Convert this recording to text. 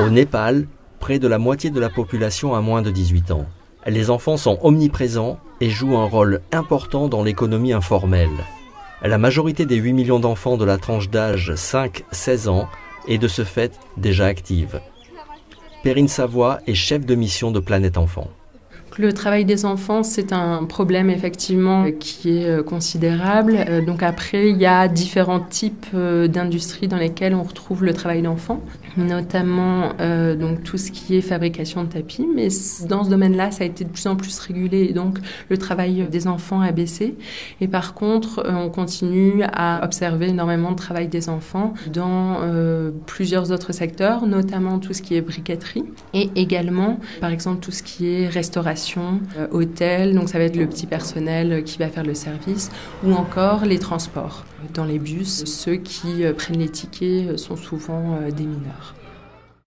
Au Népal, près de la moitié de la population a moins de 18 ans. Les enfants sont omniprésents et jouent un rôle important dans l'économie informelle. La majorité des 8 millions d'enfants de la tranche d'âge 5-16 ans est de ce fait déjà active. Perrine Savoie est chef de mission de Planète Enfant. Le travail des enfants, c'est un problème effectivement qui est euh, considérable. Euh, donc après, il y a différents types euh, d'industries dans lesquelles on retrouve le travail d'enfants, notamment donc tout ce qui est fabrication de tapis. Mais dans ce domaine-là, ça a été de plus en plus régulé et donc le travail des enfants a baissé. Et par contre, on continue à observer énormément de travail des enfants dans plusieurs autres secteurs, notamment tout ce qui est briqueterie et également, par exemple, tout ce qui est restauration euh, hôtel, donc ça va être le petit personnel qui va faire le service, ou encore les transports. Dans les bus, ceux qui euh, prennent les tickets sont souvent euh, des mineurs.